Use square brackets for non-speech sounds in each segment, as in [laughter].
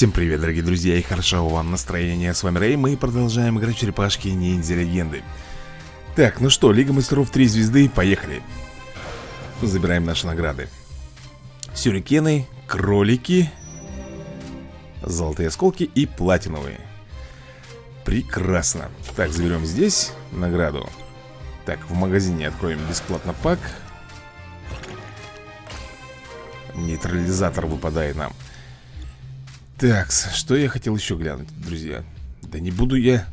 Всем привет, дорогие друзья, и хорошо вам настроение. С вами Рэй, мы продолжаем играть черепашки ниндзя легенды. Так, ну что, Лига мастеров 3 звезды, поехали. Забираем наши награды. Сюрикены, кролики, золотые осколки и платиновые. Прекрасно. Так, заберем здесь награду. Так, в магазине откроем бесплатно пак. Нейтрализатор выпадает нам. Так, что я хотел еще глянуть, друзья? Да не буду я...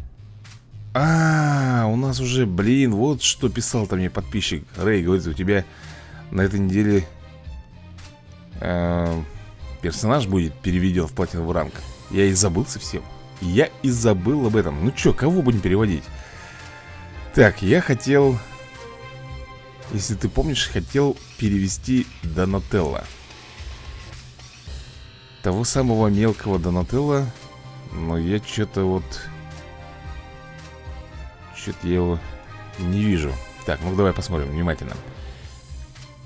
А, -а, а, у нас уже, блин, вот что писал там мне подписчик. Рэй, говорит, у тебя на этой неделе э, персонаж будет переведен в платиновый ранг. Я и забыл совсем Я и забыл об этом. Ну что, кого будем переводить? Так, я хотел... Если ты помнишь, хотел перевести Донателло того самого мелкого Донателла Но я что-то вот Что-то я его не вижу Так, ну давай посмотрим внимательно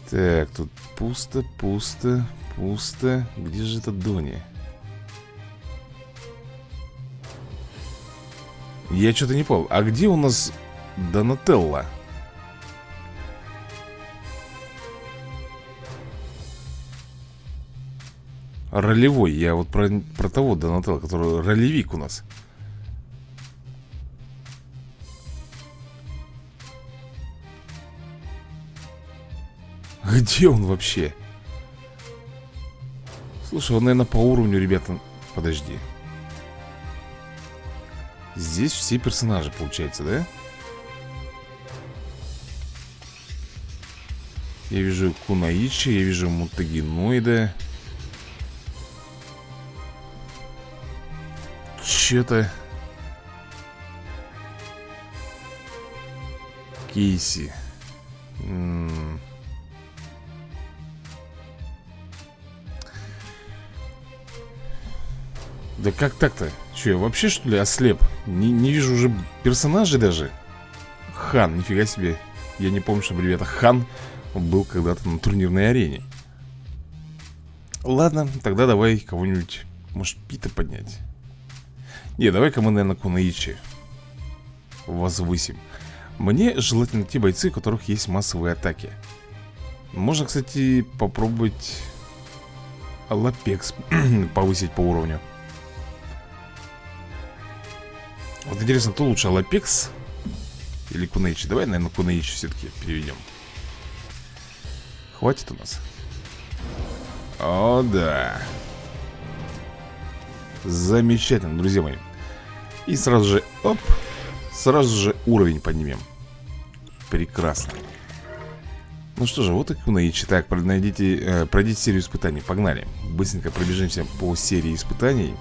Так, тут пусто, пусто, пусто Где же это Дони? Я что-то не понял А где у нас Донателла? Ролевой, я вот про, про того Донателло, который ролевик у нас Где он вообще? Слушай, он, наверное, по уровню, ребята Подожди Здесь все персонажи, получается, да? Я вижу Кунаичи, я вижу Мутагеноида Че-то... Кейси. Да как так-то? Че, я вообще что ли ослеп? Не, не вижу уже персонажей даже Хан, нифига себе Я не помню, чтобы, ребята, Хан был когда-то на турнирной арене Ладно, тогда давай кого-нибудь Может, Пита поднять не, давай-ка мы, наверное, Кунаичи Возвысим. Мне желательно те бойцы, у которых есть массовые атаки. Можно, кстати, попробовать Лапекс [clears throat] повысить по уровню. Вот интересно, кто лучше, Лапекс или Кунаичи? Давай, наверное, Кунаичи все-таки переведем. Хватит у нас? О, да. Замечательно, друзья мои И сразу же, оп Сразу же уровень поднимем. Прекрасно. Ну что же, вот и Кунаичи Так, найдите, э, пройдите серию испытаний. Погнали. Быстренько пробежимся по серии испытаний.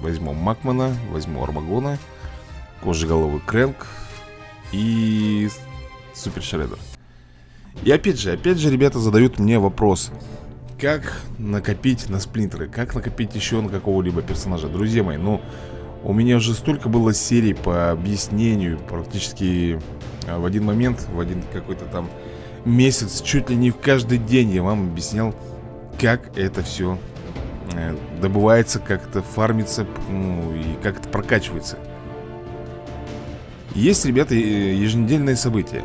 Возьму Макмана, возьму Армагона Кожеголовый Крэнк И Супер Шреддер. И опять же, опять же, ребята задают мне вопрос. Как накопить на сплинтеры? Как накопить еще на какого-либо персонажа? Друзья мои, ну У меня уже столько было серий по объяснению Практически а, в один момент В один какой-то там месяц Чуть ли не в каждый день я вам объяснял Как это все э, добывается Как это фармится Ну и как это прокачивается. Есть, ребята, еженедельные события.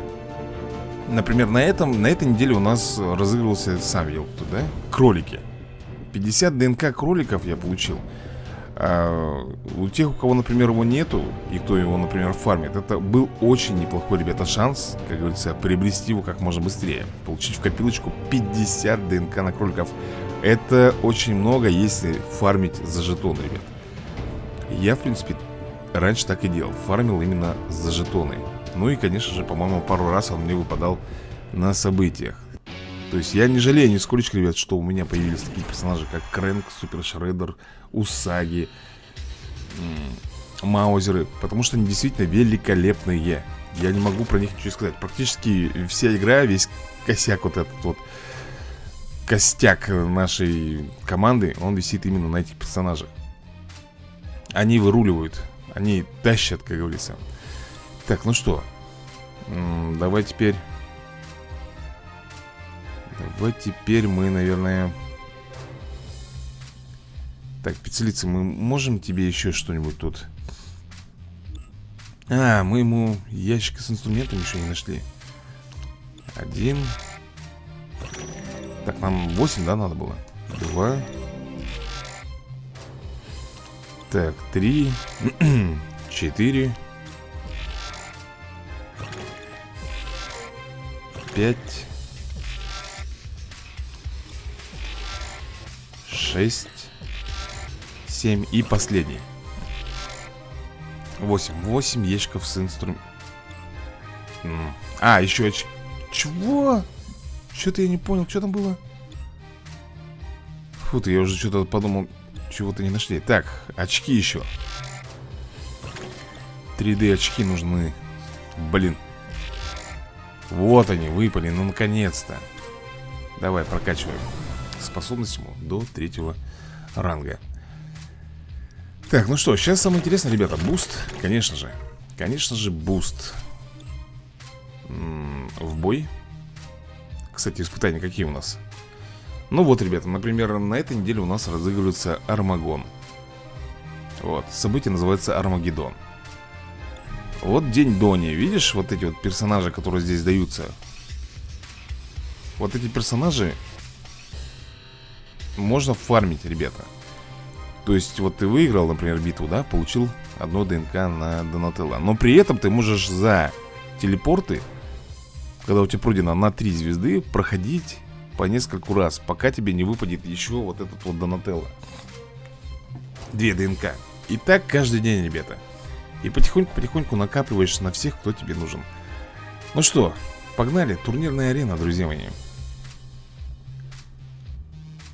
Например, на, этом, на этой неделе у нас разыгрывался, сам кто, да? Кролики. 50 ДНК кроликов я получил а, У тех, у кого, например, его нету И кто его, например, фармит Это был очень неплохой, ребята, шанс Как говорится, приобрести его как можно быстрее. Получить в копилочку 50 ДНК на кроликов Это очень много, если фармить за жетон, ребят. Я, в принципе, раньше так и делал Фармил именно за жетоны. Ну и, конечно же, по-моему, пару раз он мне выпадал на событиях То есть я не жалею нисколько, ребят, что у меня появились такие персонажи, как Крэнк, Супер Шреддер, Усаги, Маузеры Потому что они действительно великолепные. Я не могу про них ничего сказать. Практически вся игра, весь косяк вот этот вот Костяк нашей команды, он висит именно на этих персонажах. Они выруливают, они тащат, как говорится. Так, ну что Давай теперь Давай теперь мы, наверное Так, пиццелица, мы можем тебе еще что-нибудь тут? А, мы ему ящик с инструментами еще не нашли. Один. Так, нам 8, да, надо было? Два. Так, три. [clears throat] Четыре. Пять Шесть Семь и последний. Восемь. Восемь ящиков с инструментом. А, еще очки Чего? Что-то я не понял, что там было? Фу ты, я уже что-то подумал Чего-то не нашли. Так, очки еще 3D очки нужны. Блин. Вот они, выпали, ну наконец-то. Давай, прокачиваем. Способность до третьего ранга. Так, ну что, сейчас самое интересное, ребята Буст, конечно же Конечно же, буст. В бой. Кстати, испытания какие у нас? Ну вот, ребята, например, на этой неделе у нас разыгрывается Армаггон. Вот, событие называется Армагеддон Вот день Дони, видишь вот эти вот персонажи, которые здесь даются? Вот эти персонажи Можно фармить, ребята То есть вот ты выиграл, например, битву, да, получил одно ДНК на Донателло Но при этом ты можешь за телепорты Когда у тебя пройдено на 3 звезды Проходить по нескольку раз, пока тебе не выпадет еще вот этот вот Донателло. Две ДНК. И так каждый день, ребята. И потихоньку-потихоньку накапливаешь на всех, кто тебе нужен. Ну что, погнали. Турнирная арена, друзья мои.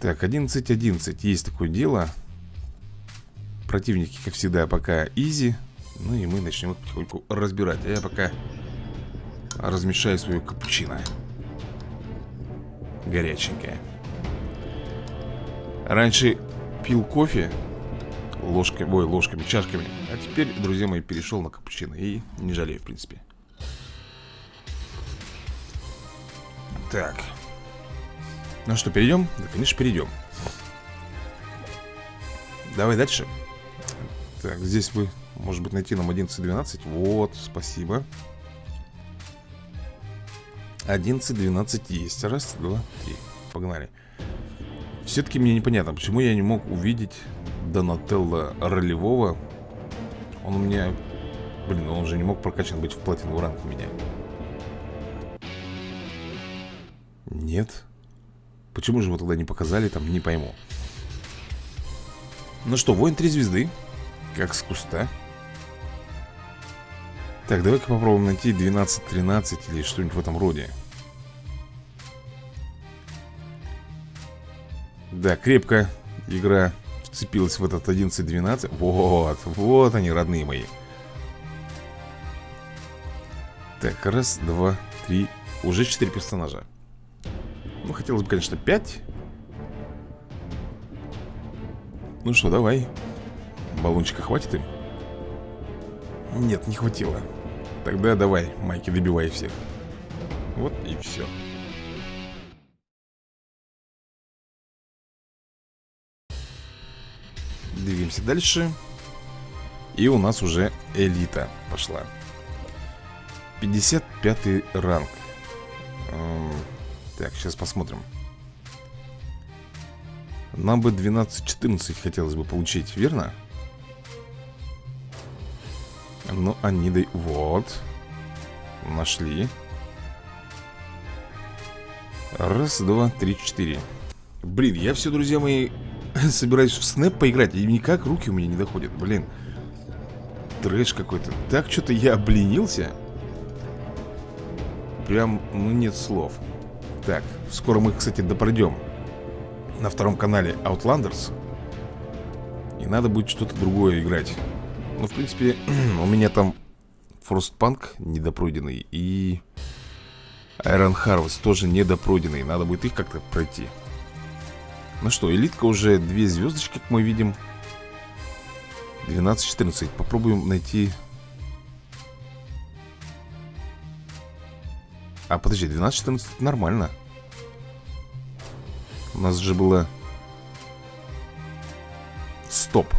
Так, 11-11. Есть такое дело. Противники, как всегда, пока изи. Ну и мы начнем их потихоньку разбирать. А я пока размешаю свою капучино горяченькая Раньше пил кофе ложками, ой, ложками, чашками А теперь, друзья мои, перешел на капучино И не жалею, в принципе Так Ну что, перейдем? Да, конечно, перейдем. Давай дальше. Так, здесь вы, может быть, найти нам 11-12 Вот, спасибо. 11, 12 есть. Раз, два, три. Погнали. Все-таки мне непонятно, почему я не мог увидеть Донателло ролевого. Он у меня... Блин, он уже не мог прокачан быть в платиновый ранг у меня. Нет Почему же его тогда не показали, там, не пойму. Ну что, воин три звезды Как с куста так, давай-ка попробуем найти 12-13 или что-нибудь в этом роде. Да, крепко игра вцепилась в этот 11-12 Вот, вот они, родные мои. Так, раз, два, три. Уже четыре персонажа Ну, хотелось бы, конечно, пять. Ну что, давай. Баллончика хватит им? Нет, не хватило. Тогда давай, Майки, добивай всех. Вот и все Двигаемся дальше. И у нас уже элита пошла. 55 ранг Так, сейчас посмотрим Нам бы 12-14 хотелось бы получить, верно? Ну, они дай... Вот. Нашли. Раз, два, три, четыре. Блин, я все, друзья мои, [coughs] собираюсь в снэп поиграть, и никак руки у меня не доходят. Блин. Трэш какой-то. Так что-то я обленился. Прям, ну, нет слов. Так, скоро мы, кстати, допройдем на втором канале Outlanders. И надо будет что-то другое играть. Ну, в принципе, [clears throat] у меня там Фростпанк недопройденный и Iron Harvest тоже недопройденный. Надо будет их как-то пройти. Ну что, элитка уже две звездочки, как мы видим. 12-14. Попробуем найти... А, подожди, 12-14 нормально. У нас же было Стоп.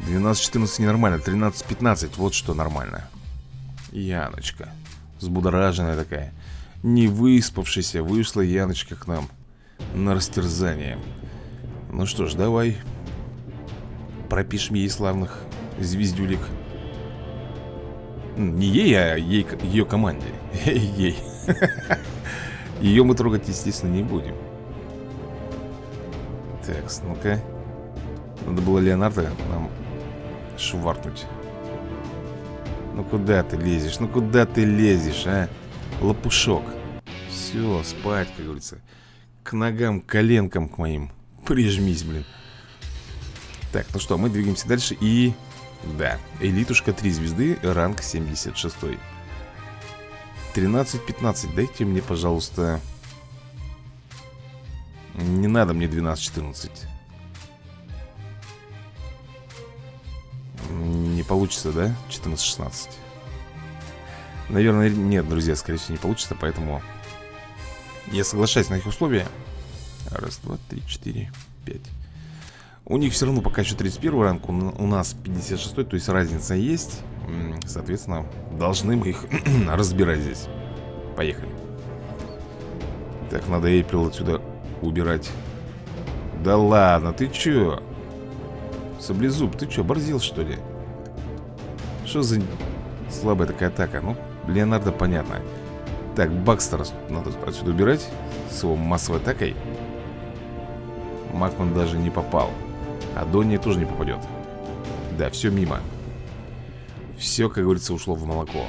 12-14 ненормально 13-15 Вот что нормально. Яночка Взбудораженная такая Не выспавшаяся Вышла Яночка к нам На растерзание. Ну что ж, давай Пропишем ей славных звездюлик Не ей, а ей, ее команде. [laughs] Ей. Ее мы трогать, естественно, не будем. Так, ну-ка. Надо было Леонардо нам шваркнуть. Ну куда ты лезешь? Ну куда ты лезешь, а? Лопушок. Все, спать, как говорится. К ногам, коленкам к моим. Прижмись, блин. Так, ну что, мы двигаемся дальше и... Да, элитушка 3 звезды, ранг 76 13-15, дайте мне, пожалуйста Не надо мне 12-14 Не получится, да? 14-16 Наверное, нет, друзья, скорее всего, не получится Поэтому я соглашаюсь на их условия. Раз, два, три, четыре, пять У них все равно пока еще 31 ранг У нас 56 то есть разница есть. Соответственно, должны мы их [clears throat] разбирать здесь. Поехали. Так, надо Эйприл отсюда убирать. Да ладно, ты чё? Саблезуб, ты чё, борзил что ли? Что за слабая такая атака? Ну, Леонардо понятно. Так, Бакстера надо отсюда убирать С его массовой атакой. Макман даже не попал А Донни тоже не попадет. Да, все мимо. Все, как говорится, ушло в молоко.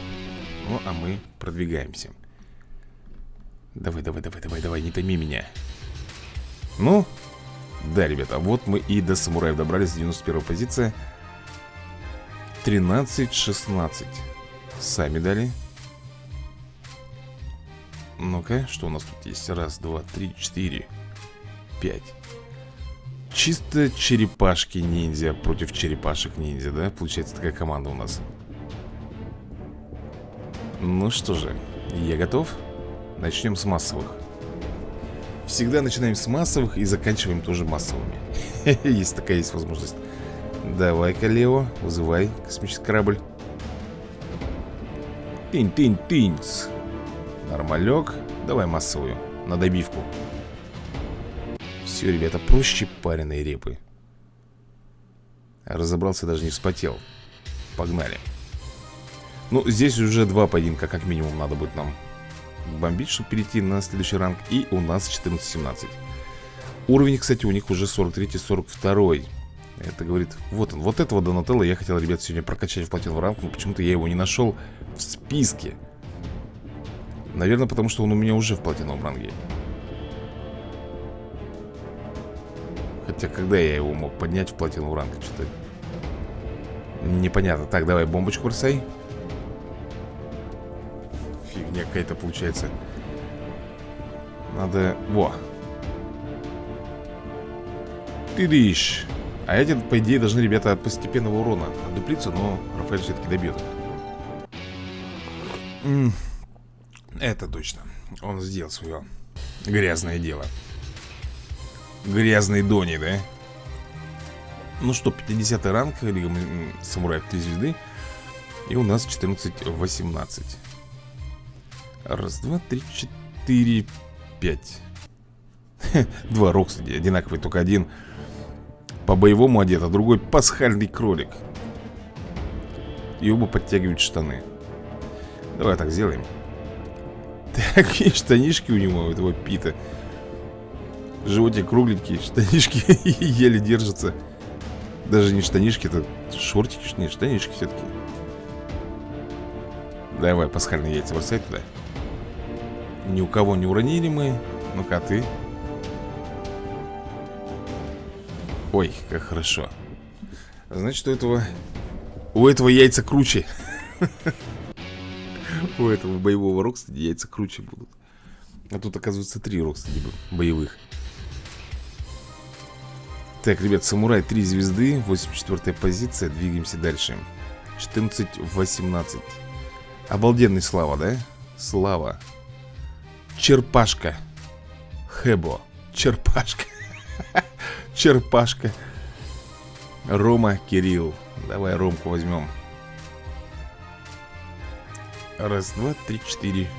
Ну, а мы продвигаемся. Давай, давай, давай, давай, давай, не томи меня. Ну, да, ребята, вот мы и до самураев добрались 91 позиция 13-16 Сами дали. Ну-ка, что у нас тут есть? Раз, два, три, четыре Пять Чисто черепашки ниндзя против черепашек ниндзя, да? Получается такая команда у нас. Ну что же, я готов. Начнем с массовых. Всегда начинаем с массовых и заканчиваем тоже массовыми. [laughs] Есть такая есть возможность. Давай-ка, Лео, вызывай космический корабль. Тынь-тынь-тыньц. Нормалек. Давай массовую, на добивку Все, ребята, проще пареной репы. Разобрался, даже не вспотел. Погнали. Ну, здесь уже два поединка, как минимум, надо будет нам бомбить, чтобы перейти на следующий ранг. И у нас 14-17 Уровень, кстати, у них уже 43-42 Это говорит, вот он, вот этого Донателла я хотел, ребят, сегодня прокачать в платину ранг Но почему-то я его не нашел в списке. Наверное, потому что он у меня уже в платиновом ранге Хотя, когда я его мог поднять в платиновый ранг, что-то Непонятно. Так, давай бомбочку бросай. Фигня какая-то получается. Надо... Во. Ты дышь А эти, по идее, должны, ребята, от постепенного урона отдуплиться Но Рафаэль все-таки добьет Это точно. Он сделал свое грязное дело Грязный Дони, да? Ну что, 50 ранг Лига Самураев 3 звезды. И у нас 14-18 Раз, два, три, четыре, пять. [laughs] Два Рокстеди одинаковые, только один. По-боевому одет, а другой пасхальный кролик. И оба подтягивают штаны. Давай так сделаем. [laughs] Такие штанишки у него, у этого Пита Животик кругленький, штанишки [laughs] еле держатся. Даже не штанишки, это шортики, нет, штанишки все-таки Давай пасхальные яйца бросай туда. Ни у кого не уронили мы Ну-ка, ты? Ой, как хорошо. Значит, у этого У этого яйца круче. [laughs] У этого боевого Рокстеди яйца круче будут. А тут, оказывается, три Рокстеди боевых Так, ребят, Самурай 3 звезды 84 позиция, двигаемся дальше. 14-18 Обалденный Слава, да? Слава. Черепашка. Хэбо. Черпашка. [laughs] Черпашка. Рома, Кирилл. Давай Ромку возьмем. Раз, два, три, четыре,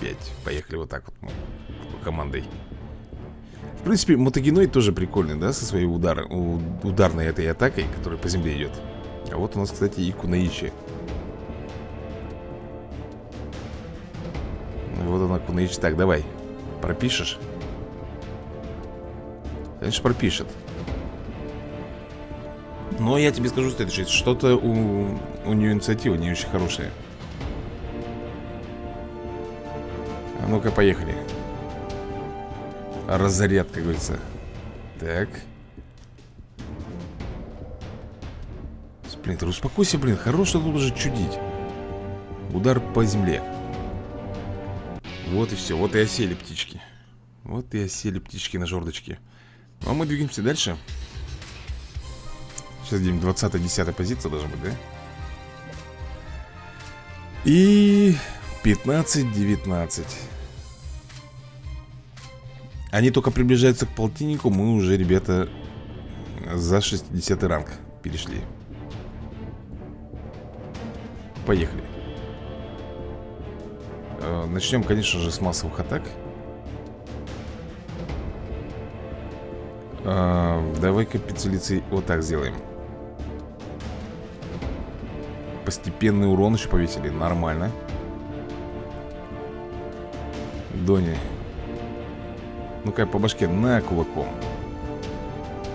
пять. Поехали вот так вот мы командой принципе, мотогеноид тоже прикольный, да, со своей удар, ударной этой атакой, которая по земле идет А вот у нас, кстати, и Кунаичи. Вот она, Кунаичи. Так, давай, пропишешь? Конечно, пропишет. Но я тебе скажу следующее Что-то у, у нее инициатива не очень хорошая. А ну-ка, поехали Разряд, как говорится. Так. Сплинтер, успокойся, блин Хорош тут уже чудить. Удар по земле. Вот и все, вот и осели птички. Вот и осели птички на жердочке. Ну а мы двигаемся дальше. Сейчас где-нибудь 20-10 позиция должна быть, да? И 15-19 они только приближаются к полтиннику Мы уже, ребята, за 60 ранг перешли. Поехали. Э, Начнем, конечно же, с массовых атак. Э, Давай-ка пиццелицей вот так сделаем. Постепенный урон еще повесили Нормально. Дони ну-ка по башке на кулаком.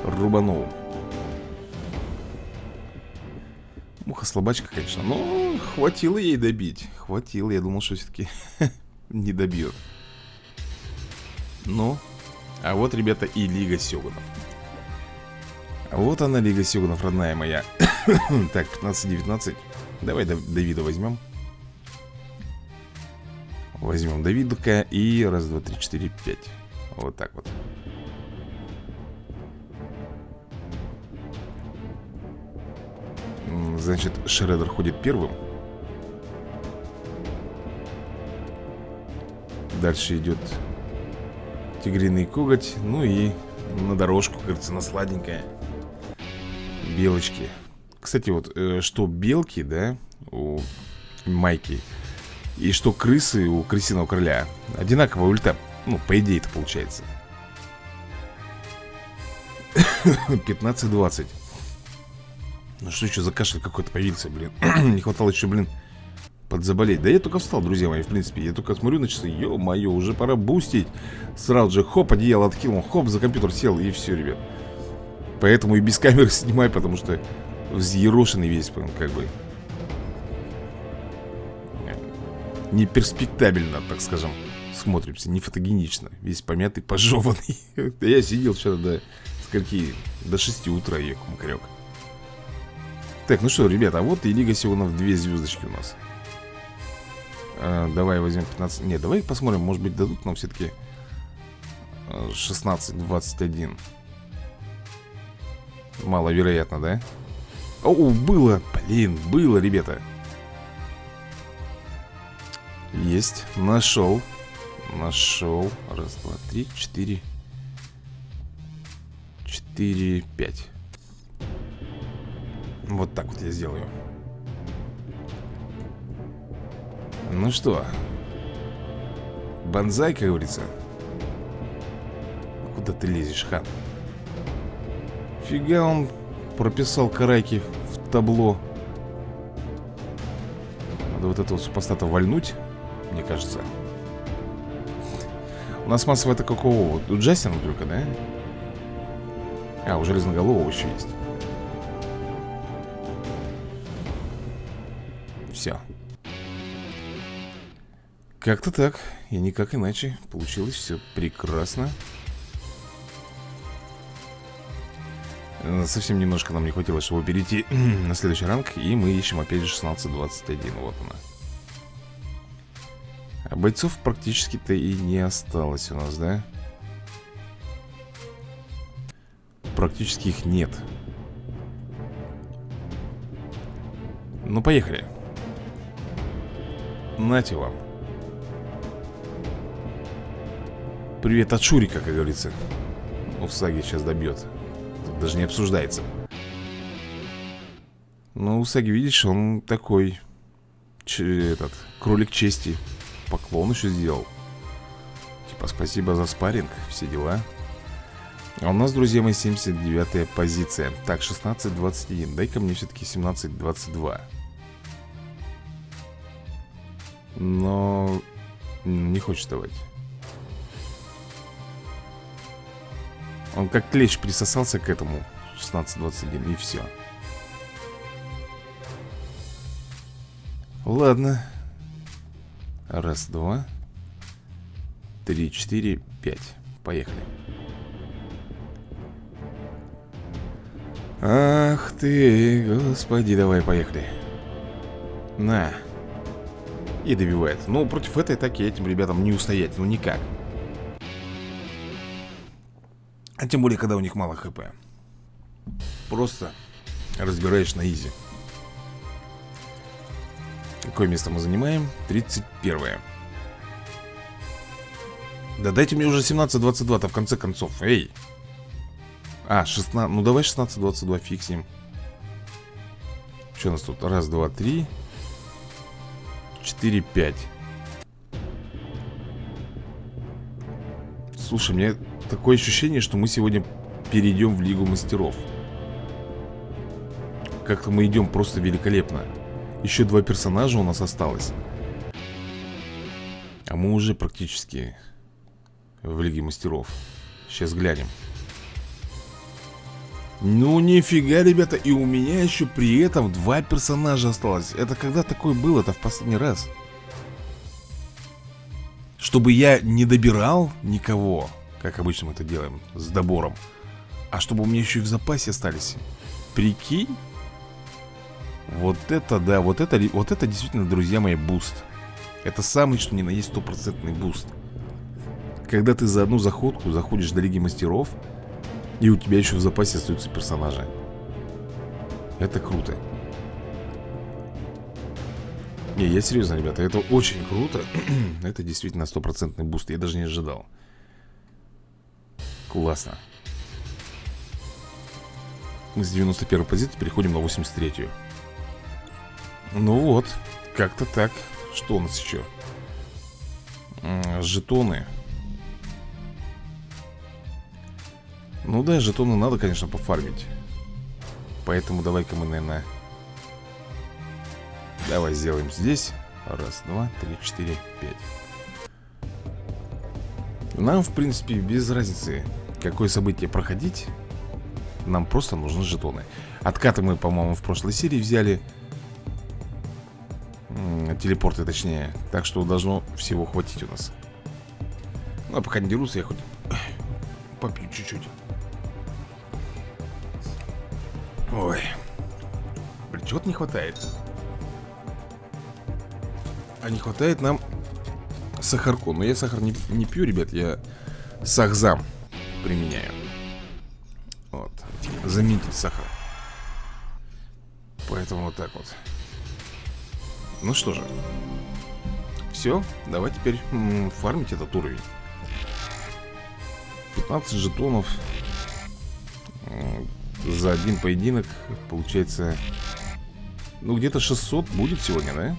Рубанул. Муха слабачка, конечно Но хватило ей добить. Хватило, я думал, что все-таки [laughs] не добьет. Ну А вот, ребята, и Лига Сёгунов. Вот она, Лига Сёгунов, родная моя. [coughs] Так, 15-19 Давай Давида возьмем. Возьмем Давидка и раз, два, три, четыре, пять вот так вот. Значит, Шредер ходит первым. Дальше идет тигриный коготь. Ну и на дорожку, кажется, на сладенькое. Белочки. Кстати, вот, э, что белки, да, у Майки, и что крысы у крысиного короля, одинаковая ульта ну, по идее это получается. [laughs] 15-20 Ну что еще за кашель какой-то появился, блин? [clears throat] Не хватало еще, блин, подзаболеть. Да я только встал, друзья мои, в принципе. Я только смотрю на часы, ё-моё, уже пора бустить. Сразу же, хоп, одеяло откинул Хоп, за компьютер сел, и все, ребят. Поэтому и без камеры [laughs] снимай, потому что Взъерошенный весь, как бы. Неперспектабельно, так скажем смотримся, не фотогенично Весь помятый, пожеванный. [laughs] Я сидел вчера до скольки? До 6 утра ехал макарек Так, ну что, ребята, а вот и Лига Сионов две звездочки у нас. А, Давай возьмем 15 Не, давай посмотрим, может быть дадут нам все-таки 16-21 Маловероятно, да? О, было, блин, было, ребята. Есть, нашел Нашел. Раз, два, три, четыре. Четыре, пять. Вот так вот я сделаю. Ну что? Бонзай, как говорится. Куда ты лезешь, хан? Фига он прописал карайки в табло. Надо вот этого супостата вальнуть, мне кажется. У нас массовая это какого? У Джастина только, да? А, у Железноголового еще есть. Все Как-то так. И никак иначе. Получилось все прекрасно. Совсем немножко нам не хватило, чтобы перейти [clears throat] на следующий ранг. И мы ищем опять же 16-21 Вот она а бойцов практически-то и не осталось у нас, да? Практически их нет. Ну, поехали. Нате вам. Привет от Шурика, как говорится. Ну, Саги сейчас добьет. Даже не обсуждается. Ну, Усаги, видишь, он такой Этот, кролик чести Поклон еще сделал. Типа, спасибо за спарринг, все дела. А у нас, друзья мои, 79-я позиция. Так, 16-21 Дай-ка мне все-таки 17-22 Но не хочет давать. Он как клещ присосался к этому 16-21 и все Ладно Раз, два Три, четыре, пять. Поехали. Ах ты, господи, давай, поехали. На. И добивает. Ну, против этой атаки этим ребятам не устоять, ну никак. А тем более, когда у них мало хп. Просто разбираешь на изи Какое место мы занимаем? 31 -е. Да дайте мне уже 17-22-то в конце концов. Эй! А, 16, ну давай 16-22 фиксим. Что у нас тут? Раз, два, три. Четыре, пять. Слушай, мне такое ощущение, что мы сегодня перейдем в Лигу Мастеров. Как-то мы идем просто великолепно Еще два персонажа у нас осталось. А мы уже практически в Лиге Мастеров. Сейчас глянем. Ну нифига, ребята, и у меня еще при этом два персонажа осталось. Это когда такое было Это в последний раз? Чтобы я не добирал никого Как обычно мы это делаем С добором А чтобы у меня еще и в запасе остались. Прикинь Вот это да, вот это, вот это действительно, друзья мои, буст. Это самый, что ни на есть стопроцентный буст. Когда ты за одну заходку заходишь до Лиги Мастеров и у тебя еще в запасе остаются персонажи. Это круто. Не, я серьезно, ребята, это очень круто. [clears throat] Это действительно стопроцентный буст. Я даже не ожидал. Классно. Мы с 91 позиции переходим на 83-ю Ну вот, как-то так. Что у нас еще? Жетоны. Ну да, жетоны надо, конечно, пофармить. Поэтому давай-ка мы, наверное Давай сделаем здесь. Раз, два, три, четыре, пять. Нам, в принципе, без разницы Какое событие проходить Нам просто нужны жетоны. Откаты мы, по-моему, в прошлой серии взяли Телепорты, точнее Так что должно всего хватить у нас Ну, а пока не дерутся, я хоть попью чуть-чуть Ой. Блин, чего-то не хватает. А не хватает нам сахарку. Но я сахар не, не пью, ребят, я сахзам применяю. Вот. Заменитель сахара. Поэтому вот так вот. Ну что же. Все, давай теперь фармить этот уровень. 15 жетонов за один поединок Получается Ну где-то 600 будет сегодня, да?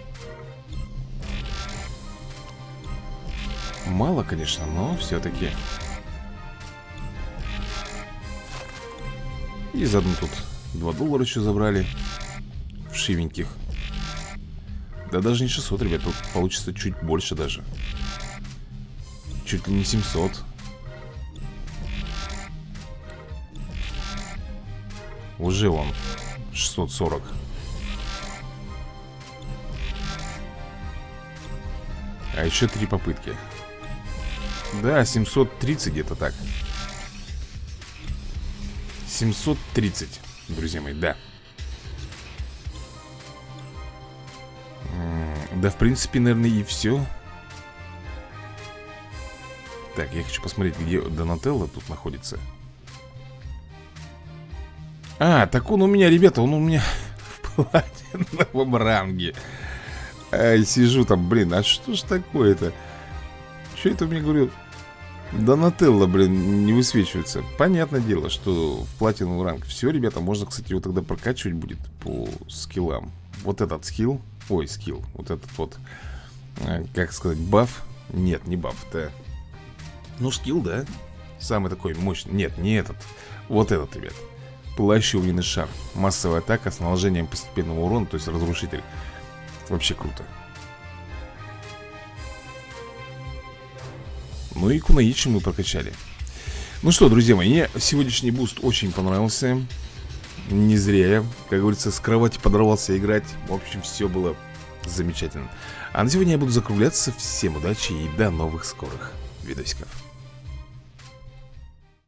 Мало, конечно, но все-таки И заодно тут 2 доллара еще забрали В шивеньких Да даже не 600, ребят Тут получится чуть больше даже. Чуть ли не 700 Уже он 640 А еще три попытки. Да, 730 где-то так. 730, друзья мои, да Да, в принципе, наверное, и все Так, я хочу посмотреть, где Донателло тут находится. А, так он у меня, ребята, он у меня [laughs] в платиновом ранге. Ай, сижу там, блин, а что ж такое-то? Что это мне говорю? Донателло, блин, не высвечивается. Понятное дело, что в платиновый ранг Все, ребята, можно, кстати, его тогда прокачивать будет По скиллам. Вот этот скилл, ой, скилл. Вот этот вот, э, как сказать, баф? Нет, не баф, это Ну, скилл, да. Самый такой мощный, нет, не этот. Вот этот, ребят. Пылающий огненный шар. Массовая атака с наложением постепенного урона То есть разрушитель. Вообще круто. Ну и Куноичи мы прокачали. Ну что, друзья мои, мне сегодняшний буст очень понравился Не зря я, как говорится, с кровати подорвался играть. В общем, все было замечательно. А на сегодня я буду закругляться. Всем удачи и до новых скорых видосиков